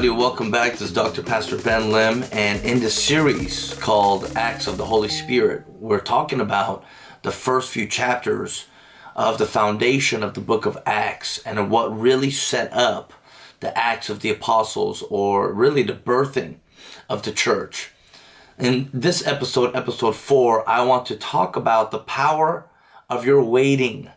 Everybody, welcome back. This is Dr. Pastor Ben Lim and in this series called Acts of the Holy Spirit, we're talking about the first few chapters of the foundation of the book of Acts and what really set up the Acts of the Apostles or really the birthing of the church. In this episode, episode 4, I want to talk about the power of your waiting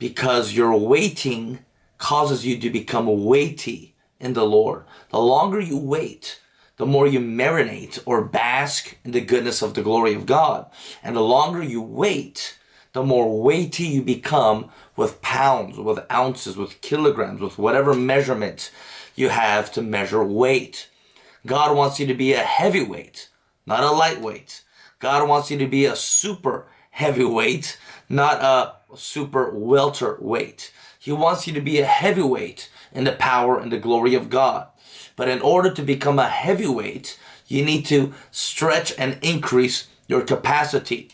because your waiting causes you to become weighty in the Lord. The longer you wait, the more you marinate or bask in the goodness of the glory of God. And the longer you wait, the more weighty you become with pounds, with ounces, with kilograms, with whatever measurement you have to measure weight. God wants you to be a heavyweight, not a lightweight. God wants you to be a super heavyweight, not a super welterweight. He wants you to be a heavyweight in the power and the glory of God. But in order to become a heavyweight, you need to stretch and increase your capacity.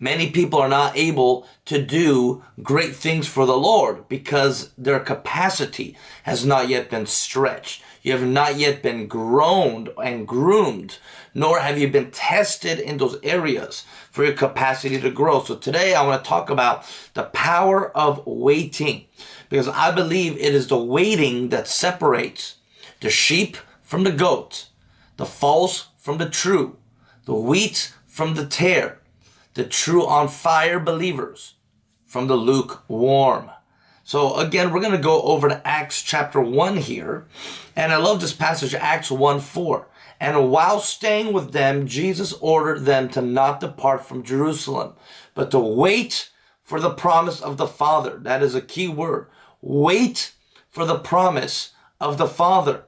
Many people are not able to do great things for the Lord because their capacity has not yet been stretched. You have not yet been grown and groomed, nor have you been tested in those areas for your capacity to grow. So today I want to talk about the power of waiting because I believe it is the waiting that separates the sheep from the goat, the false from the true, the wheat from the tare, the true on fire believers from the lukewarm. So again, we're going to go over to Acts chapter 1 here. And I love this passage, Acts 1 4. And while staying with them, Jesus ordered them to not depart from Jerusalem, but to wait for the promise of the Father. That is a key word. Wait for the promise of the Father.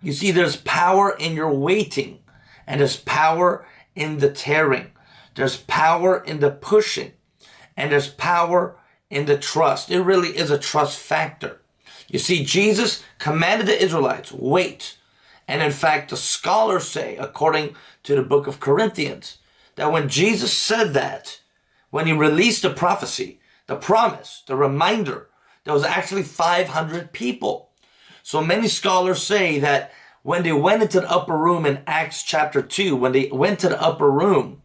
You see, there's power in your waiting, and there's power in the tearing. There's power in the pushing, and there's power in the trust. It really is a trust factor. You see, Jesus commanded the Israelites, wait. And in fact, the scholars say, according to the book of Corinthians, that when Jesus said that, when he released the prophecy, the promise, the reminder, there was actually 500 people. So many scholars say that when they went into the upper room in Acts chapter 2, when they went to the upper room,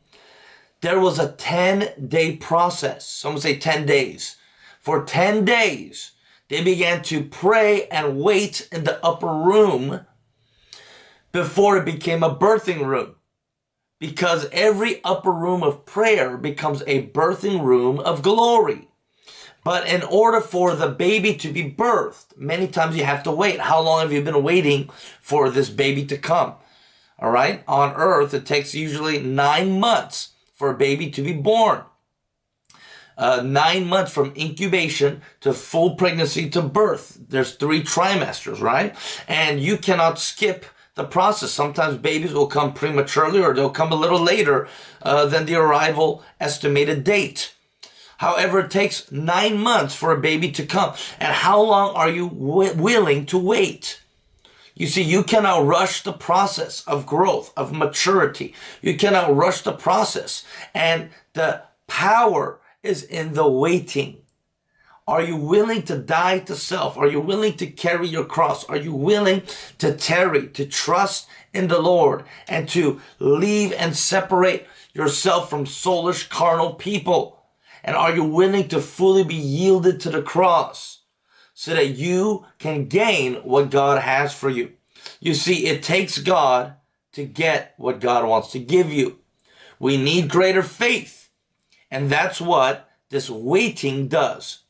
there was a 10 day process. Some say 10 days. For 10 days, they began to pray and wait in the upper room before it became a birthing room. Because every upper room of prayer becomes a birthing room of glory. But in order for the baby to be birthed, many times you have to wait. How long have you been waiting for this baby to come? All right. On earth, it takes usually nine months for a baby to be born. Uh, nine months from incubation to full pregnancy to birth. There's three trimesters, right? And you cannot skip the process. Sometimes babies will come prematurely or they'll come a little later uh, than the arrival estimated date. However, it takes nine months for a baby to come. And how long are you willing to wait? You see, you cannot rush the process of growth, of maturity. You cannot rush the process. And the power is in the waiting. Are you willing to die to self? Are you willing to carry your cross? Are you willing to tarry, to trust in the Lord and to leave and separate yourself from soulish carnal people? And are you willing to fully be yielded to the cross? So that you can gain what God has for you. You see, it takes God to get what God wants to give you. We need greater faith. And that's what this waiting does.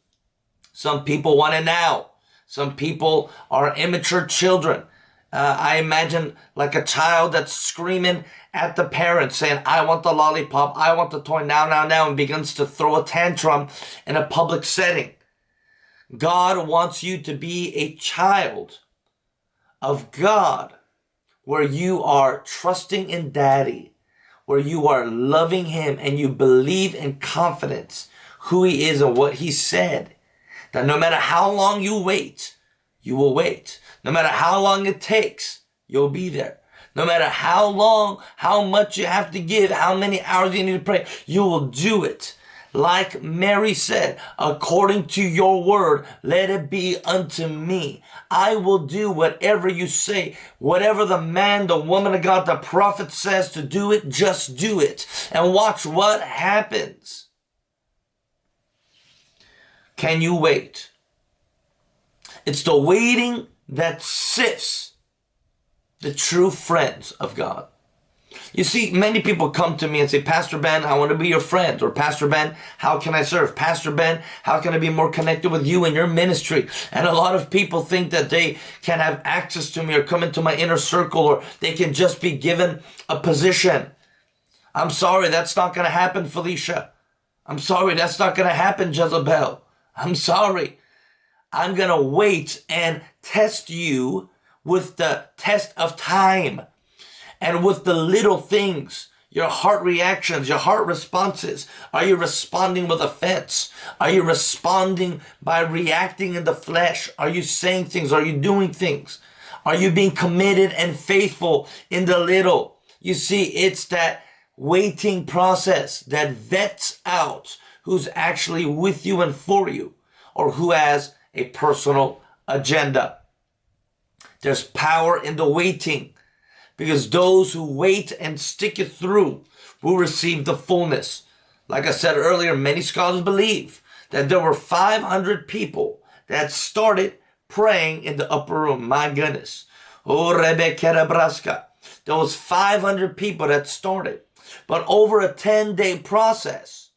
Some people want it now. Some people are immature children. Uh, I imagine like a child that's screaming at the parents saying, I want the lollipop, I want the toy now, now, now, and begins to throw a tantrum in a public setting. God wants you to be a child of God where you are trusting in daddy, where you are loving him and you believe in confidence who he is and what he said. That no matter how long you wait, you will wait. No matter how long it takes, you'll be there. No matter how long, how much you have to give, how many hours you need to pray, you will do it Like Mary said, according to your word, let it be unto me. I will do whatever you say. Whatever the man, the woman of God, the prophet says to do it, just do it. And watch what happens. Can you wait? It's the waiting that sifts the true friends of God. You see, many people come to me and say, Pastor Ben, I want to be your friend. Or Pastor Ben, how can I serve? Pastor Ben, how can I be more connected with you and your ministry? And a lot of people think that they can have access to me or come into my inner circle or they can just be given a position. I'm sorry, that's not going to happen, Felicia. I'm sorry, that's not going to happen, Jezebel. I'm sorry. I'm going to wait and test you with the test of time and with the little things, your heart reactions, your heart responses. Are you responding with offense? Are you responding by reacting in the flesh? Are you saying things? Are you doing things? Are you being committed and faithful in the little? You see, it's that waiting process that vets out who's actually with you and for you or who has a personal agenda. There's power in the waiting because those who wait and stick it through will receive the fullness. Like I said earlier, many scholars believe that there were 500 people that started praying in the upper room. My goodness. Oh, Kerabraska. There was 500 people that started. But over a 10-day process,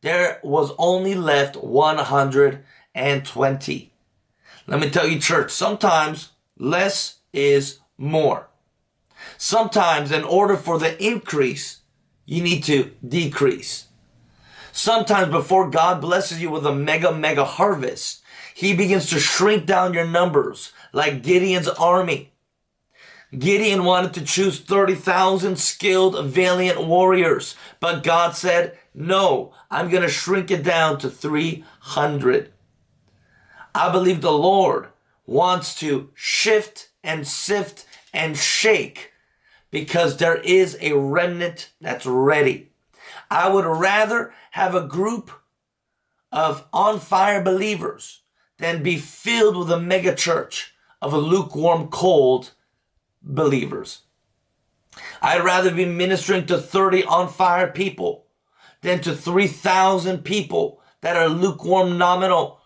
there was only left 120. Let me tell you, church, sometimes less is more. Sometimes in order for the increase, you need to decrease. Sometimes before God blesses you with a mega, mega harvest, he begins to shrink down your numbers like Gideon's army. Gideon wanted to choose 30,000 skilled, valiant warriors, but God said, no, I'm going to shrink it down to 300. I believe the Lord wants to shift and sift and shake because there is a remnant that's ready. I would rather have a group of on fire believers than be filled with a mega church of a lukewarm, cold believers. I'd rather be ministering to 30 on fire people than to 3,000 people that are lukewarm nominal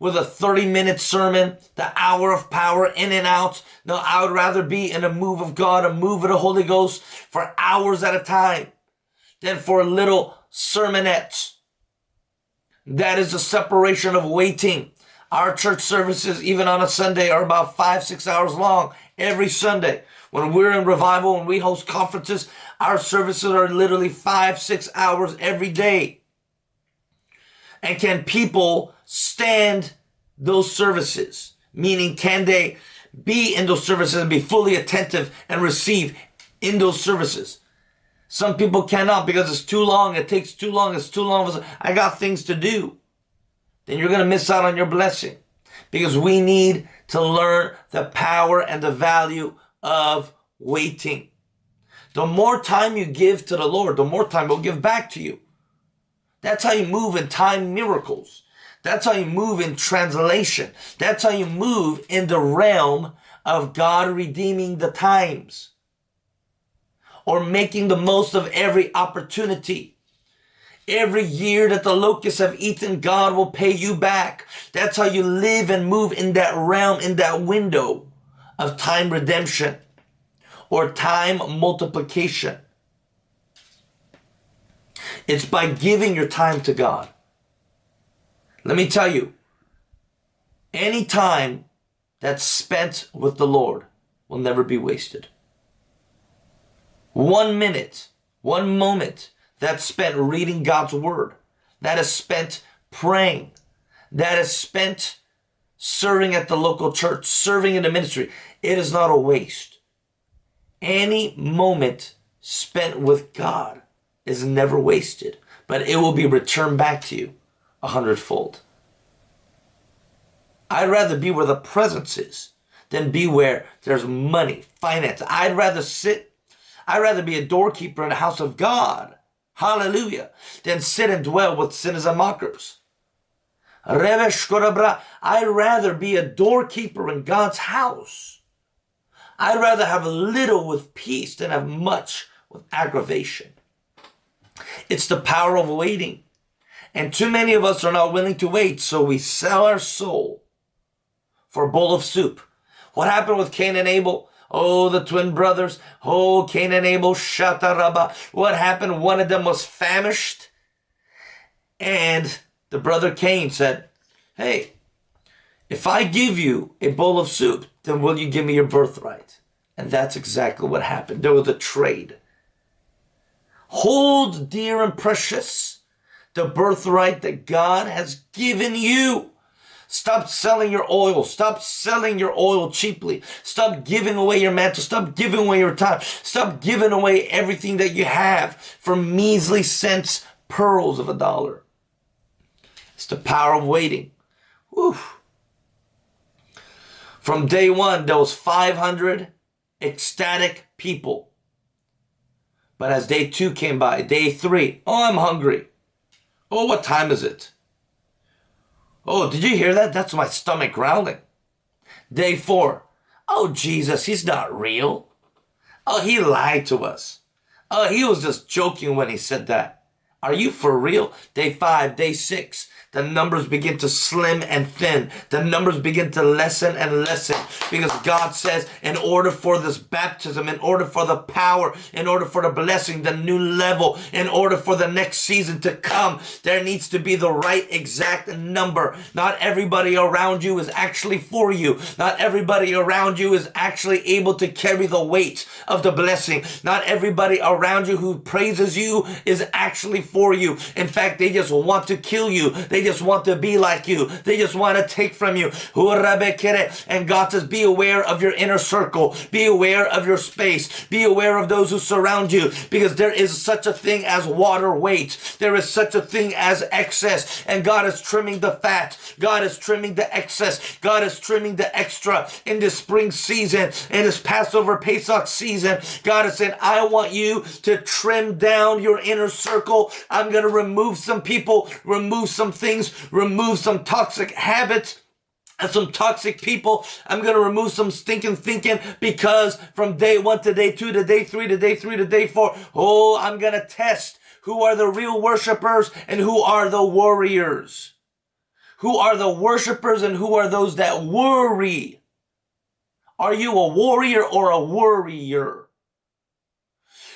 with a 30 minute sermon, the hour of power in and out. No, I would rather be in a move of God, a move of the Holy Ghost for hours at a time than for a little sermonettes. That is the separation of waiting. Our church services, even on a Sunday, are about five, six hours long every Sunday. When we're in revival and we host conferences, our services are literally five, six hours every day. And can people stand those services? Meaning, can they be in those services and be fully attentive and receive in those services? Some people cannot because it's too long. It takes too long. It's too long. I got things to do. Then you're going to miss out on your blessing because we need to learn the power and the value of waiting. The more time you give to the Lord, the more time he'll give back to you. That's how you move in time miracles. That's how you move in translation. That's how you move in the realm of God redeeming the times or making the most of every opportunity. Every year that the locusts have eaten, God will pay you back. That's how you live and move in that realm, in that window of time redemption or time multiplication. It's by giving your time to God. Let me tell you, any time that's spent with the Lord will never be wasted. One minute, one moment that's spent reading God's word, that is spent praying, that is spent serving at the local church, serving in the ministry, it is not a waste. Any moment spent with God is never wasted, but it will be returned back to you a hundredfold. I'd rather be where the presence is than be where there's money, finance. I'd rather sit, I'd rather be a doorkeeper in the house of God. Hallelujah. Than sit and dwell with sinners and mockers. I'd rather be a doorkeeper in God's house. I'd rather have a little with peace than have much with aggravation. It's the power of waiting. And too many of us are not willing to wait, so we sell our soul for a bowl of soup. What happened with Cain and Abel? Oh, the twin brothers. Oh, Cain and Abel, Shataraba. What happened? One of them was famished. And the brother Cain said, Hey, if I give you a bowl of soup, then will you give me your birthright? And that's exactly what happened. There was a trade. Hold dear and precious the birthright that God has given you. Stop selling your oil. Stop selling your oil cheaply. Stop giving away your mantle. Stop giving away your time. Stop giving away everything that you have for measly cents, pearls of a dollar. It's the power of waiting. Whew. From day one, there was 500 ecstatic people. But as day two came by, day three, oh, I'm hungry. Oh, what time is it? Oh, did you hear that? That's my stomach growling. Day four. Oh, Jesus, he's not real. Oh, he lied to us. Oh, he was just joking when he said that. Are you for real? Day five, day six the numbers begin to slim and thin. The numbers begin to lessen and lessen because God says in order for this baptism, in order for the power, in order for the blessing, the new level, in order for the next season to come, there needs to be the right exact number. Not everybody around you is actually for you. Not everybody around you is actually able to carry the weight of the blessing. Not everybody around you who praises you is actually for you. In fact, they just want to kill you. They just want to be like you. They just want to take from you. And God says, be aware of your inner circle. Be aware of your space. Be aware of those who surround you because there is such a thing as water weight. There is such a thing as excess. And God is trimming the fat. God is trimming the excess. God is trimming the extra in this spring season, in this Passover Pesach season. God is saying, I want you to trim down your inner circle. I'm going to remove some people, remove some things remove some toxic habits, and some toxic people. I'm going to remove some stinking thinking because from day one to day two to day three to day three to day four, oh, I'm going to test who are the real worshipers and who are the warriors. Who are the worshipers and who are those that worry? Are you a warrior or a worrier?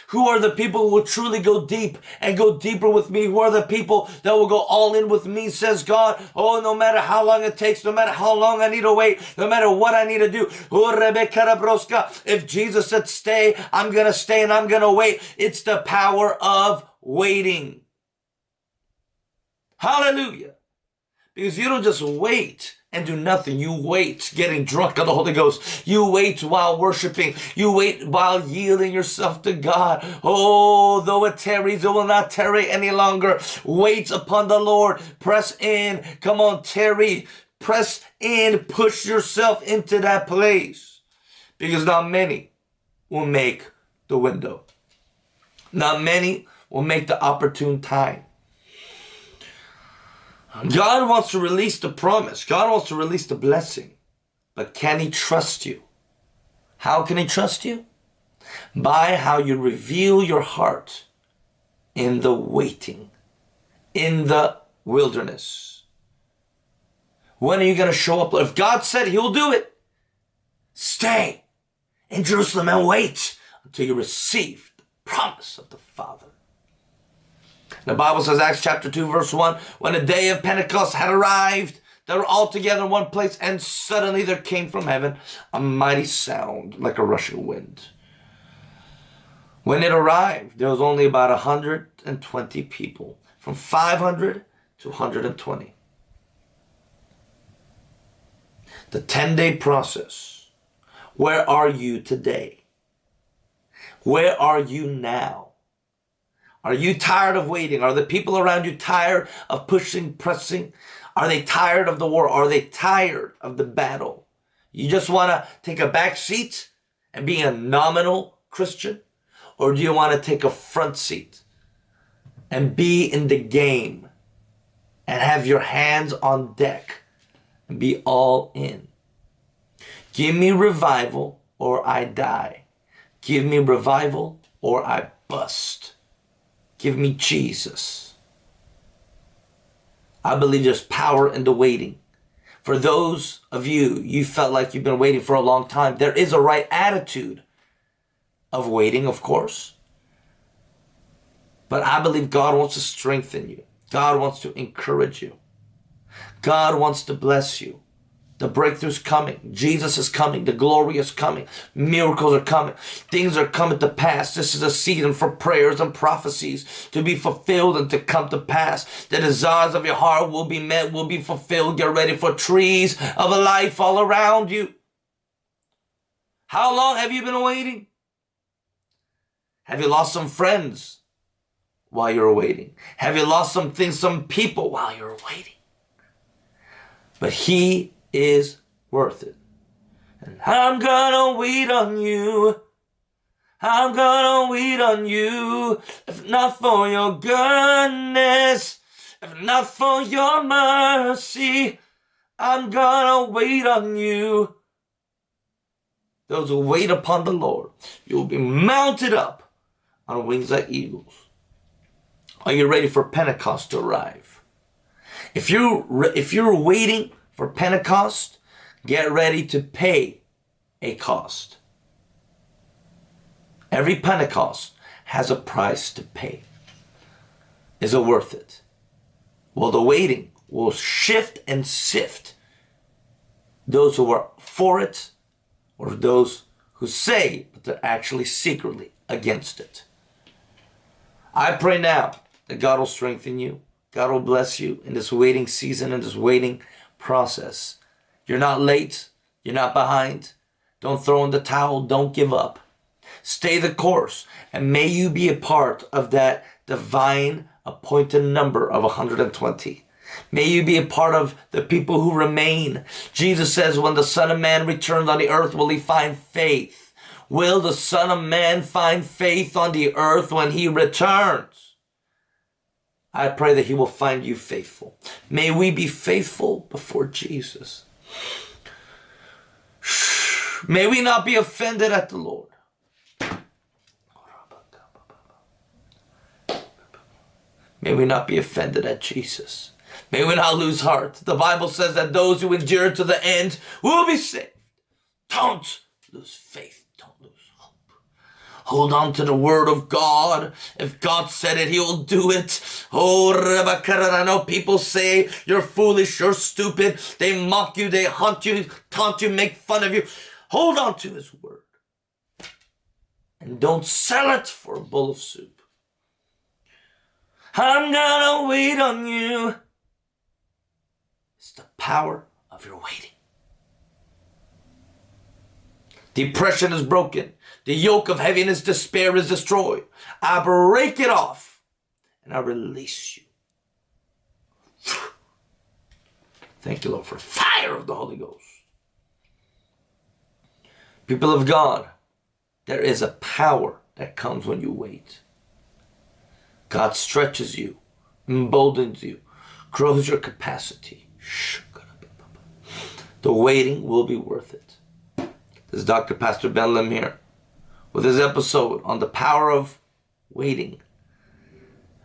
Who are the people who will truly go deep and go deeper with me? Who are the people that will go all in with me, says God? Oh, no matter how long it takes, no matter how long I need to wait, no matter what I need to do. Oh, if Jesus said stay, I'm going to stay and I'm going to wait. It's the power of waiting. Hallelujah. Because you don't just wait and do nothing. You wait getting drunk on the Holy Ghost. You wait while worshiping. You wait while yielding yourself to God. Oh, though it tarries, it will not tarry any longer. Wait upon the Lord. Press in. Come on, tarry. Press in. Push yourself into that place. Because not many will make the window. Not many will make the opportune time. God wants to release the promise. God wants to release the blessing. But can he trust you? How can he trust you? By how you reveal your heart in the waiting, in the wilderness. When are you going to show up? If God said he will do it, stay in Jerusalem and wait until you receive the promise of the Father. The Bible says, Acts chapter 2, verse 1, when the day of Pentecost had arrived, they were all together in one place, and suddenly there came from heaven a mighty sound like a rushing wind. When it arrived, there was only about 120 people, from 500 to 120. The 10-day process. Where are you today? Where are you now? Are you tired of waiting? Are the people around you tired of pushing, pressing? Are they tired of the war? Are they tired of the battle? You just want to take a back seat and be a nominal Christian? Or do you want to take a front seat and be in the game and have your hands on deck and be all in. Give me revival or I die. Give me revival or I bust. Give me Jesus. I believe there's power in the waiting. For those of you, you felt like you've been waiting for a long time, there is a right attitude of waiting, of course. But I believe God wants to strengthen you. God wants to encourage you. God wants to bless you. The breakthrough's coming. Jesus is coming. The glory is coming. Miracles are coming. Things are coming to pass. This is a season for prayers and prophecies to be fulfilled and to come to pass. The desires of your heart will be met, will be fulfilled. Get ready for trees of a life all around you. How long have you been waiting? Have you lost some friends while you're waiting? Have you lost some things, some people while you're waiting? But he is worth it. And I'm gonna wait on you. I'm gonna wait on you. If not for your goodness, if not for your mercy, I'm gonna wait on you. Those who wait upon the Lord, you will be mounted up on wings like eagles. Are you ready for Pentecost to arrive? If you if you're waiting for Pentecost, get ready to pay a cost. Every Pentecost has a price to pay. Is it worth it? Well, the waiting will shift and sift those who are for it or those who say but they're actually secretly against it. I pray now that God will strengthen you. God will bless you in this waiting season, in this waiting process. You're not late. You're not behind. Don't throw in the towel. Don't give up. Stay the course. And may you be a part of that divine appointed number of 120. May you be a part of the people who remain. Jesus says, when the Son of Man returns on the earth, will he find faith? Will the Son of Man find faith on the earth when he returns? I pray that he will find you faithful. May we be faithful before Jesus. May we not be offended at the Lord. May we not be offended at Jesus. May we not lose heart. The Bible says that those who endure to the end will be saved. Don't lose faith. Hold on to the word of God. If God said it, he will do it. Oh, I know people say you're foolish, you're stupid. They mock you, they hunt you, taunt you, make fun of you. Hold on to his word. And don't sell it for a bowl of soup. I'm gonna wait on you. It's the power of your waiting. Depression is broken. The yoke of heaviness, despair is destroyed. I break it off and I release you. Thank you, Lord, for fire of the Holy Ghost. People of God, there is a power that comes when you wait. God stretches you, emboldens you, grows your capacity. The waiting will be worth it. This is Dr. Pastor Ben Lim here with this episode on the power of waiting.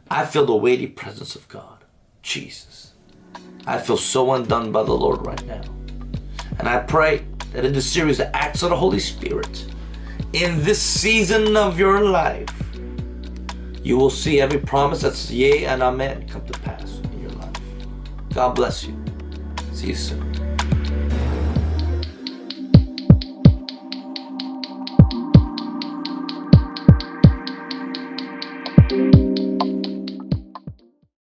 I feel the weighty presence of God. Jesus. I feel so undone by the Lord right now. And I pray that in this series, the acts of the Holy Spirit, in this season of your life, you will see every promise that's yea and amen come to pass in your life. God bless you. See you soon.